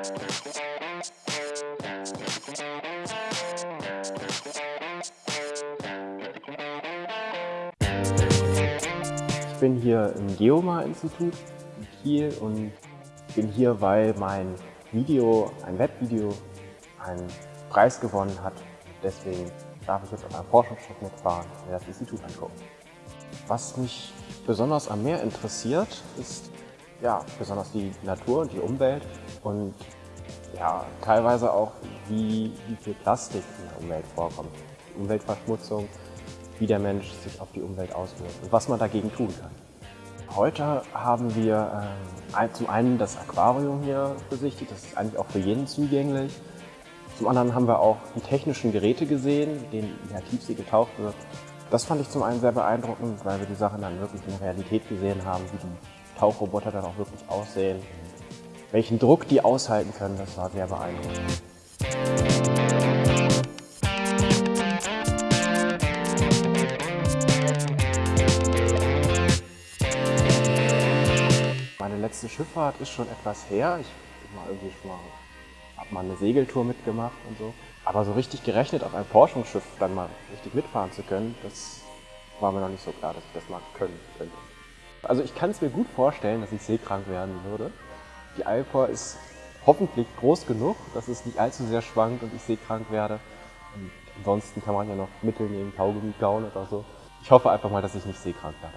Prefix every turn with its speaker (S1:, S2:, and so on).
S1: Ich bin hier im Geomar-Institut in Kiel und bin hier, weil mein Video, ein Webvideo, einen Preis gewonnen hat. Deswegen darf ich jetzt auf einem Forschungsschiff mitfahren und mir das Institut angucken. Was mich besonders am Meer interessiert, ist ja, besonders die Natur und die Umwelt und ja, teilweise auch, wie, wie viel Plastik in der Umwelt vorkommt. Umweltverschmutzung, wie der Mensch sich auf die Umwelt auswirkt und was man dagegen tun kann. Heute haben wir äh, zum einen das Aquarium hier besichtigt, das ist eigentlich auch für jeden zugänglich. Zum anderen haben wir auch die technischen Geräte gesehen, denen in der Tiefsee getaucht wird. Das fand ich zum einen sehr beeindruckend, weil wir die Sachen dann wirklich in der Realität gesehen haben, wie die Tauchroboter dann auch wirklich aussehen. Welchen Druck die aushalten können, das war sehr beeindruckend. Meine letzte Schifffahrt ist schon etwas her. Ich schon mal, hab mal eine Segeltour mitgemacht und so. Aber so richtig gerechnet, auf einem Forschungsschiff dann mal richtig mitfahren zu können, das war mir noch nicht so klar, dass ich das mal können könnte. Also ich kann es mir gut vorstellen, dass ich seekrank werden würde. Die Alpor ist hoffentlich groß genug, dass es nicht allzu sehr schwankt und ich seekrank werde. Und ansonsten kann man ja noch Mittel nehmen, Kaugummi kauen oder so. Ich hoffe einfach mal, dass ich nicht seekrank werde.